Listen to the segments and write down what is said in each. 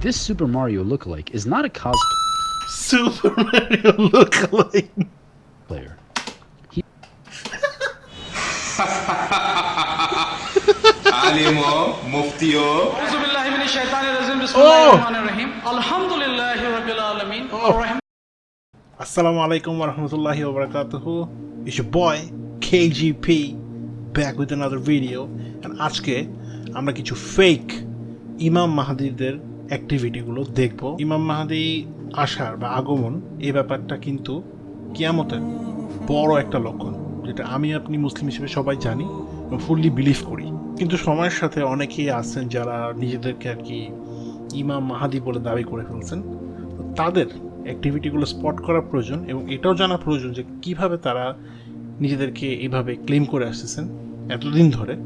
This Super Mario lookalike is not a cosplayer. Super Mario lookalike. আলিমও মুফতিও أعوذ بالله من الشيطان الرجيم بسم Oh. الله الرحمن الرحيم الحمد لله رب العالمين الرحمن Assalamu alaikum wa rahmatullahi wa barakatuhu. It's your boy KGP back with another video and আজকে আমরা কিছু fake ইমাম মাহাদিদের অ্যাক্টিভিটিগুলো দেখব। ইমাম মাহাদি আসার বা আগমন এই ব্যাপারটা কিন্তু কিয়ামতের বড় একটা লক্ষণ, যেটা আমি আপনি মুসলিম হিসেবে সবাই জানি এবং ফুললি বিলিভ করি। কিন্তু সময়ের সাথে অনেকেই আছেন যারা নিজেদেরকে আর কি ইমাম মাহাদি বলে দাবি করে ফেলছেন। তাদের অ্যাক্টিভিটিগুলো স্পট করা প্রয়োজন এবং এটাও জানা প্রয়োজন যে কীভাবে তারা নিজেদেরকে এইভাবে ক্লেম করে আসতেছেন এতদিন ধরে।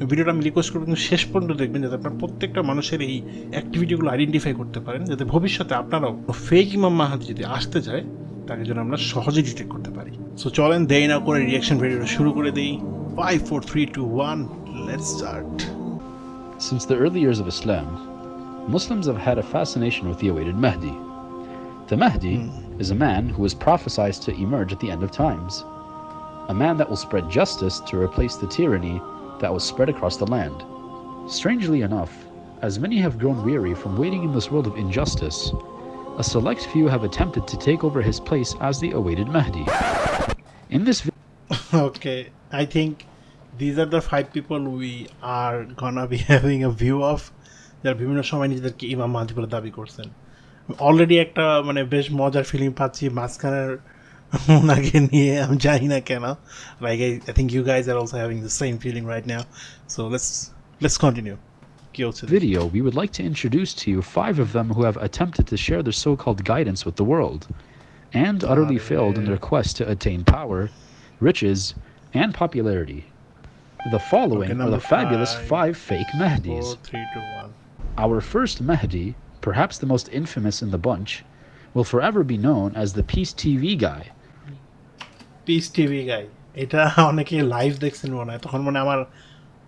ভিডিওটা আমি রিকোয়েস্ট করব কিন্তু শেষ পর্যন্ত দেখবেন যাতে আপনার প্রত্যেকটা মানুষের এই অ্যাক্টিভিটিগুলো আইডেন্টিফাই করতে পারেন যাতে ভবিষ্যতে আপনারাও ফেক ইমাম মাহাদি যদি আসতে যায় তাকে যেন আমরা সহজে ডিটেক্ট করতে পারি সো চলেন দেরি না করে রিয়াকশন ভিডিওটা শুরু করে দিই five four three two one let's start Since the early years of Islam, Muslims have had a fascination with the awaited Mahdi. The Mahdi mm. is a man who is prophesied to emerge at the end of times, a man that will spread justice to replace the tyranny that was spread across the land. Strangely enough, as many have grown weary from waiting in this world of injustice, a select few have attempted to take over his place as the awaited Mahdi. In this okay i think these are the five people we are gonna be having a view of যারা বিভিন্ন সময় নিজেদেরকে ইমাম মাহাদি বলে দাবি করছেন already একটা মানে বেশ মজার ফিলিং পাচ্ছি মাঝখানের ওনাকে নিয়ে আমি জানি না কেন like I think you guys are also having the same feeling right now so let's let's continue কি হচ্ছে video, we would like to introduce to you five of them who have attempted to share their so called guidance with the world, and utterly failed in their quest to attain power, riches, and popularity. The following Okay, are number the fabulous five. five fake four Mahdis. Three two one Our first Mahdi, perhaps the most infamous in the bunch, will forever be known as the Peace TV guy. peace TV guy এটা অনেকে live দেখছেন মনে হয়। তখন মানে আমার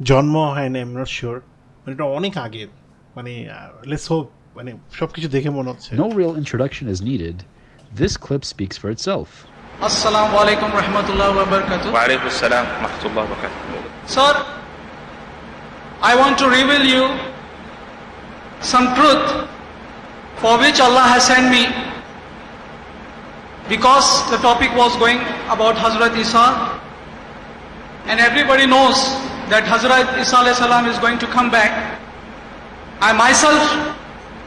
জন্ম হয় না এমন শিওর মানে এটা অনেক আগের মানে uh, লেটস হোপ মানে সবকিছু দেখে মনে হচ্ছে। No real introduction is needed this clip speaks for itself আসসালামু আলাইকুম রাহমাতুল্লাহ ওয়া বারাকাতু ওয়া আলাইকুম আসসালাম ওয়া ওয়া বারাকাতু sir I want to reveal you some truth for which Allah has sent me because the topic was going about Hazrat Isa and everybody knows that Hazrat Isa salam is going to come back. I myself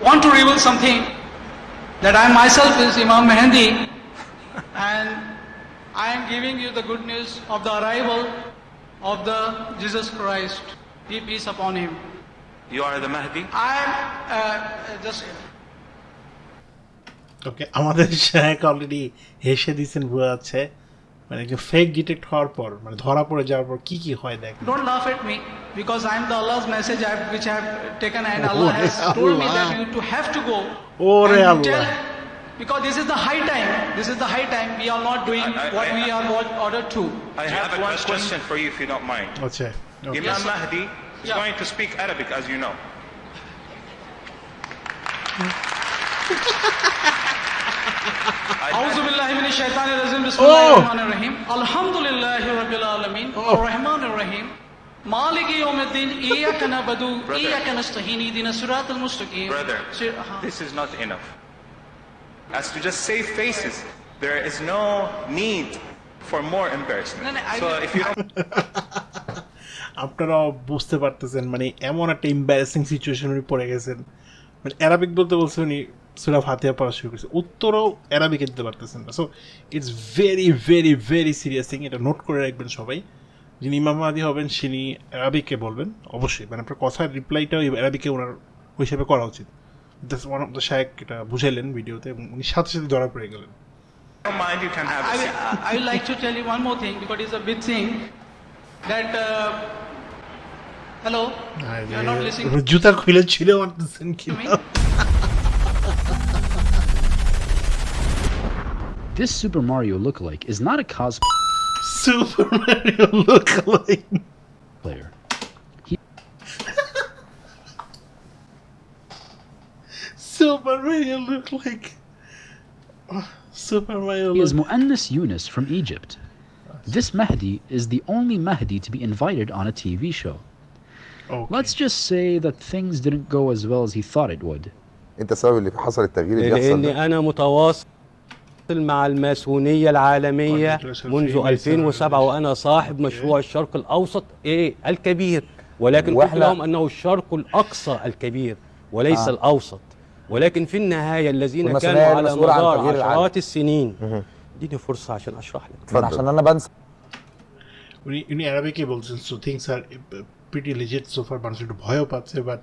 want to reveal something that I myself is Imam Mahdi, and I am giving you the good news of the arrival of the Jesus Christ. Peace upon him. You are the Mahdi? I am uh, just okay আমাদের শাহেক already হেসে দিয়েছেন বোঝা যাচ্ছে মানে একজন fake detect হওয়ার পর মানে ধরা পড়ে যাওয়ার পর কি কি হয় দেখ don't laugh at me because I am the Allah's message I have, which I have taken and Oh, Allah has told me Allah. that you to have to go. Oh, and Allah. tell because this is the high time. This is the high time. We are not doing I- I- what I- we are ordered to. I have one question for you if you don't mind. আচ্ছা okay. Imam Mahdi is Yeah. going to speak Arabic as you know. Oh! Oh! this is not enough. As to just faces there is no need for more আপনারা বুঝতে পারতেছেন মানে এমন একটা embarrassing situation পড়ে গেছেন। মানে অ্যারাবিক বলতে বলছেন সুরা ফাতিহা পড়া শুরু করেছে। উত্তরও অ্যারাবিকে দিতে পারতেছেন না। So it's very very very serious thing এটা নোট করে রাখবেন সবাই। যিনি ইমাম মাহাদি হবেন তিনি অ্যারাবিকে বলবেন অবশ্যই। মানে আপনার কথার রিপ্লাইটাও অ্যারাবিকে ওনার ওই হিসেবে করা উচিত। ওয়ান অফ দ্য শায়েক এটা বুঝাইলেন ভিডিওতে এবং উনি সাথে সাথে ধরা পড়ে গেলেন। Mind, you can have I. I would like to tell you one more thing because it's a big thing that. Uh, hello, you're not listening. জুতা খুলে মারতেছেন to This Super Mario lookalike is not a cosplay. Super Mario lookalike player. He Super Mario lookalike. Super Mario. Look he is Muannas Yunus from Egypt. This Mahdi is the only Mahdi to be invited on a TV show. Okay. Let's just say that things didn't go as well as he thought it would. انت سبب اللي حصل التغيير اللي بيحصل لاني انا متواصل مع الماسونيه العالميه منذ 2007 وانا صاحب مشروع الشرق الاوسط ايه الكبير ولكن قلت وإحنا- لهم انه الشرق الاقصى الكبير وليس آه. آه. الاوسط ولكن في النهايه الذين والماسونية كانوا على المسؤولة عن مدار تغيير العالم. عشرات السنين اديني فرصه عشان اشرح لك اتفضل. عشان انا بنسى উনি উনি আরবিকে বলছেন so things are pretty legit so far মানুষ একটু ভয়ও পাচ্ছে but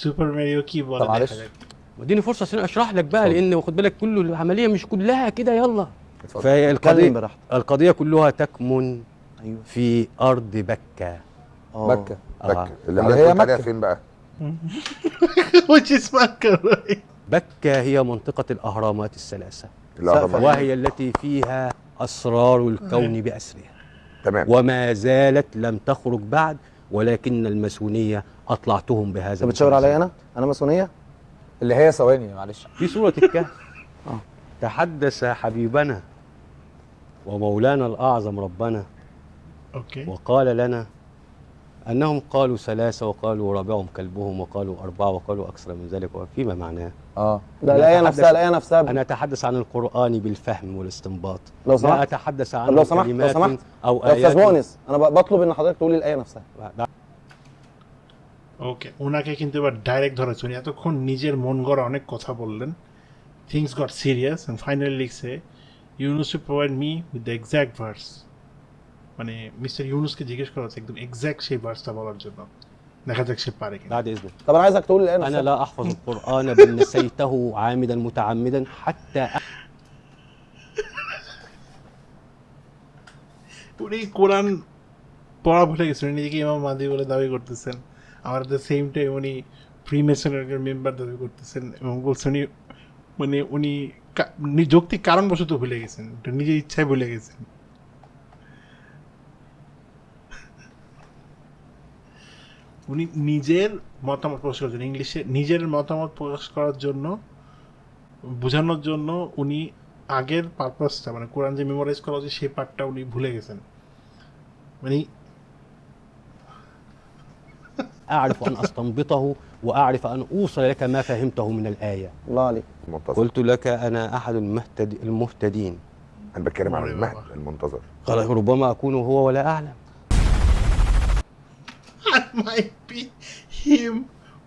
super Mario কি বলে طب معلش. দেখা যাক। اديني فرصة عشان أشرح لك بقى لأن خد بالك كل العملية مش كلها كده يلا. اتكلم براحتك. القضية كلها تكمن أيوه. في أرض بكة. آه. مكه آه. مكه اللي اللي حضرتك هي مكة. فين بقى؟ Makkah right بكة هي منطقة الأهرامات الثلاثة. الأهرامات. وهي التي فيها أسرار الكون بأسرها. تمام. وما زالت لم تخرج بعد ولكن الماسونية أطلعتهم بهذا انت بتشاور عليا أنا؟ أنا ماسونية؟ اللي هي ثواني معلش. في سوره الكهف. آه. تحدث حبيبنا ومولانا الأعظم ربنا. أوكي. وقال لنا أنهم قالوا ثلاثة وقالوا رابعهم كلبهم وقالوا أربعة وقالوا أكثر من ذلك وفيما معناه؟ آه. لا الايه نفسها الايه نفسها أنا أتحدث عن القرآن بالفهم والاستنباط. لو لا سمحت أتحدث طب عن لو سمحت لو سمحت. أو يا أستاذ آيات. مؤنس أنا ب- بطلب إن حضرتك تقول لي الآية نفسها. ওকে ওনাকে কিন্তু এবার ডাইরেক্ট ধরেছে উনি এতক্ষণ নিজের মন গড়া অনেক কথা বললেন things got serious and finally লিখছে Yunus to provide me with the exact verse মানে মিস্টার ইউনুসকে জিজ্ঞেস করা হচ্ছে একদম এক্স্যাক্ট সেই ভার্সটা বলার জন্য দেখা যাক সে পারে কিনা بعد اذنك طب انا عايزك تقول لي الايه انا نفسها لا احفظ القران بل نسيته عامدا متعمدا حتى উনি কোরআন পড়া ভুলে গেছেন উনি নিজেকে ইমাম মাদি বলে দাবি করতেছেন আমার দ্য সেম টাইম উনি প্রি মেসনের মেম্বার দাবি করতেছেন এবং বলছেন উনি মানে উনি যৌক্তিক কারণবশত ভুলে গেছেন। নিজের ইচ্ছায় ভুলে গেছেন। উনি নিজের মতামত প্রকাশ করার জন্য, ইংলিশে নিজের মতামত প্রকাশ করার জন্য, বোঝানোর জন্য উনি আগের পারপাসটা মানে কোরআন যে মেমোরাইজ করা হচ্ছে সেই পার্টটা উনি ভুলে গেছেন। মানে اعرف ان استنبطه واعرف ان اوصل لك ما فهمته من الايه الله عليك المنتظر قلت لك انا احد المهتد المهتدين انا بتكلم عن أيوة. المهد المنتظر قال ربما اكون هو ولا اعلم I might be him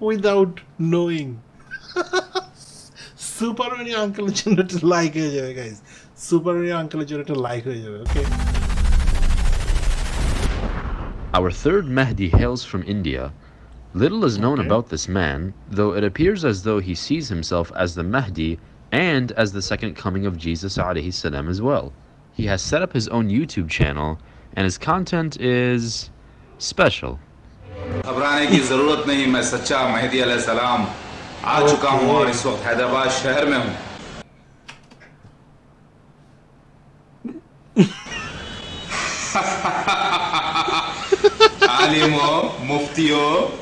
without knowing. Super money আঙ্কেলের জন্য একটা লাইক হয়ে যাবে গাইজ সুপার মানি আঙ্কেলের জন্য একটা লাইক হয়ে যাবে ওকে Our third Mahdi hails from India. Little is known Okay. about this man, though it appears as though he sees himself as the Mahdi and as the second coming of Jesus alayhi salam as well. He has set up his own YouTube channel, and his content is special. घबराने की जरूरत नहीं मैं सच्चा मेहदी सलाम आ चुका हूँ और इस वक्त हैदराबाद शहर में हूँ आलिमों मुफ्तियों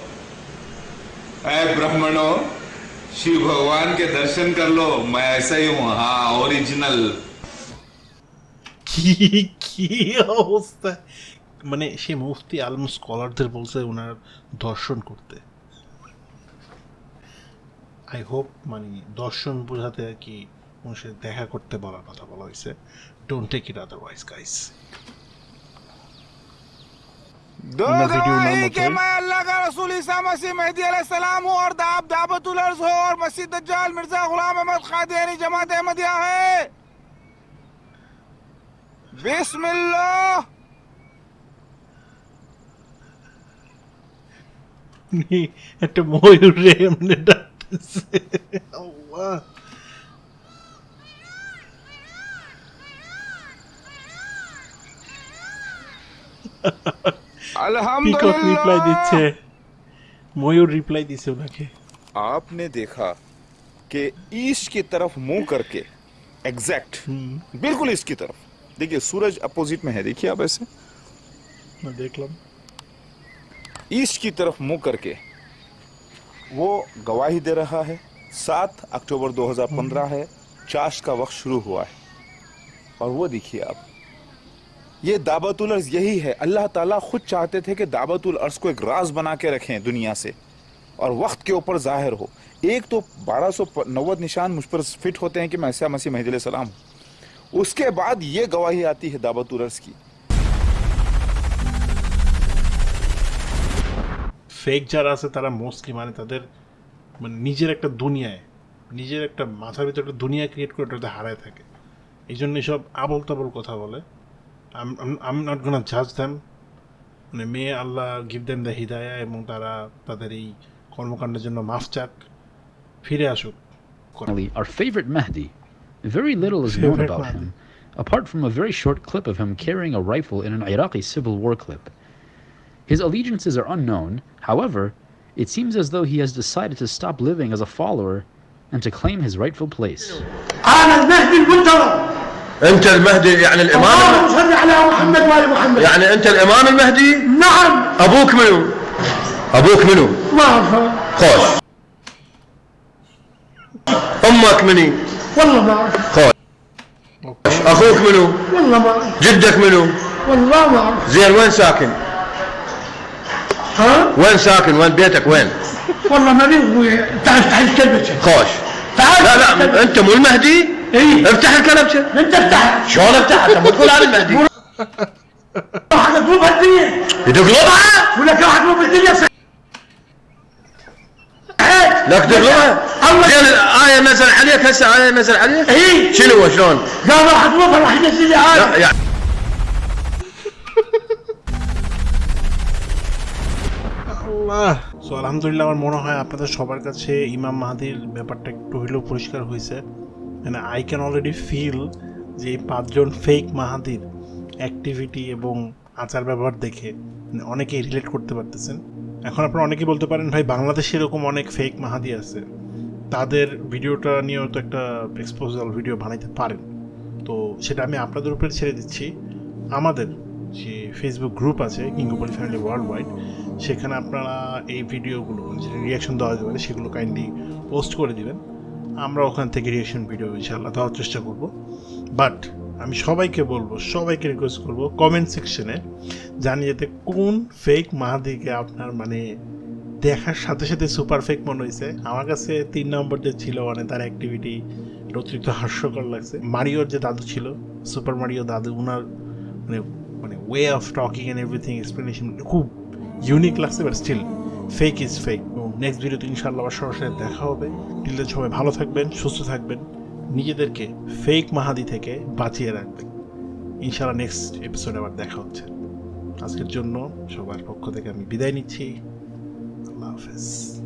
ऐ ब्राह्मणों शिव भगवान के दर्शन कर लो मैं ऐसा ही हूँ हाँ ओरिजिनल কি কি অবস্থা মানে সে মুফতি আলম স্কলারদের বলছে ওনার দর্শন করতে আই হোপ মানে দর্শন বোঝাতে আর কি ওনার সাথে দেখা করতে বলার কথা বলা হয়েছে don't take it otherwise guys دو گواهی کہ میں اللہ کا رسول عیسیٰ مسیح مہدی علیہ السلام ہوں اور دعب دعوت الارض ہوں اور مسیح دجال مرزا غلام احمد قادیانی جماعت احمدیہ ہے بسم اللہ että moi remne Allah. Ha ha ha. Peacock reply দিচ্ছে ময়ূর রিপ্লাই দিচ্ছে ওনাকে आपने देखा कि ईस्ट की तरफ मुंह करके एग्जैक्ट बिल्कुल ईस्ट की तरफ देखिए सूरज अपोजिट में है देखिए आप ऐसे না দেখলাম ईस्ट की तरफ मुंह करके वो गवाही दे रहा है सात अक्टूबर 2015 है चाश का वक्त शुरू हुआ है और वो देखिए आप ये दावतुल अर्ज यही है अल्लाह ताला खुद चाहते थे कि दावतुल अर्ज को एक राज बना के रखें दुनिया से और वक्त के ऊपर जाहिर हो एक तो बारह सौ नव्वद निशान मुझ पर फिट होते हैं कि मैं ऐसा मसीह महदी सलाम हूं उसके बाद ये गवाही आती है दावतुल अर्ज की ফেক যারা আছে তারা মোস্টলি মানে তাদের মানে নিজের একটা দুনিয়ায় নিজের একটা মাথার ভিতরে একটা দুনিয়া ক্রিয়েট করে ওটাতে হারায় থাকে এই জন্য সব আবল তাবল কথা বলে আম নট গোনা জাজ দ্যাম মানে মেয়ে আল্লাহ গিভ দেম দ্য হিদায়া এবং তারা তাদের এই কর্মকাণ্ডের জন্য মাফ চাক ফিরে আসুক Finally, our favorite Mahdi. Very little is known Favorite about Mahdi. him, apart from a very short clip of him carrying a rifle in an Iraqi civil war clip. His allegiances are unknown, however, it seems as though he has decided to stop living as a follower and to claim his rightful place. انت المهدي يعني الامام اللهم صل على محمد وآل محمد. يعني انت الامام المهدي؟ نعم. أبوك منو؟ أبوك منو؟ ما اعرفه خوش. أمك مني؟ والله ما. اعرف خوش. أخوك منو؟ والله ما. اعرف جدك منو؟ والله ما. اعرف زين وين ساكن؟ ها؟ وين ساكن؟ وين بيتك؟ وين؟ والله ما أبوي تعال افتح الكلبشه خوش. تعال. لا لا انت مو المهدي؟ اي افتح الكلبشه انت افتح شلون افتحها انت مو تقول انا المهدي واحد اطلب الدنيا تقلبها ولك واحد اطلب الدنيا صحيح. لك تقلبها زين الايه نزل عليك هسه ايه نزل عليك اي شنو هو شلون قال راح اطلبها راح ينزل لي لا هذا يعني Allah so আলহামদুলিল্লাহ আমার মনে হয় আপনাদের সবার কাছে ইমাম মাহাদির ব্যাপারটা একটু হইলেও পরিষ্কার হয়েছে মানে আই ক্যান অলরেডি ফিল যে এই পাঁচজন ফেক মাহাদির অ্যাক্টিভিটি এবং আচার ব্যবহার দেখে অনেকেই রিলেট করতে পারতেছেন। এখন আপনারা অনেকেই বলতে পারেন, ভাই, বাংলাদেশে এরকম অনেক ফেক মাহাদি আছে। তাদের ভিডিওটা নিয়েও তো একটা এক্সপোজাল ভিডিও বানাইতে পারেন। তো সেটা আমি আপনাদের উপরে ছেড়ে দিচ্ছি। আমাদের যে ফেসবুক গ্রুপ আছে কিঙ্গোপলি ফ্যামিলি ওয়ার্ল্ড ওয়াইড সেখানে আপনারা এই ভিডিওগুলো যে রিয়াকশন দেওয়া যেতে পারে, সেগুলো কাইন্ডলি পোস্ট করে দিবেন। আমরা ওখান থেকে রিয়াকশন ভিডিও ইনশাআল্লাহ দেওয়ার চেষ্টা করব। বাট আমি সবাইকে বলব, সবাইকে রিকোয়েস্ট করব কমেন্ট সেকশনে জানিয়ে যেতে কোন ফেক মাহাদিকে আপনার মানে দেখার সাথে সাথে সুপার ফেক মনে হয়েছে আমার কাছে তিন নম্বর যে ছিল মানে তার অ্যাক্টিভিটি অতিরিক্ত হাস্যকর লাগছে। মারিওর যে দাদু ছিল সুপার মারিও দাদু ওনার মানে মানে way of talking and everything explanation খুব ইউনিক লাগছে but still fake is fake এবং নেক্সট ভিডিওতে ইনশাআল্লাহ আবার সরাসরি দেখা হবে। টিলদের সবাই ভালো থাকবেন, সুস্থ থাকবেন। নিজেদেরকে ফেক মাহাদি থেকে বাঁচিয়ে রাখবেন। ইনশাআল্লাহ নেক্সট এপিসোডে আবার দেখা হচ্ছে। আজকের জন্য সবার পক্ষ থেকে আমি বিদায় নিচ্ছি। আল্লাহ হাফেজ।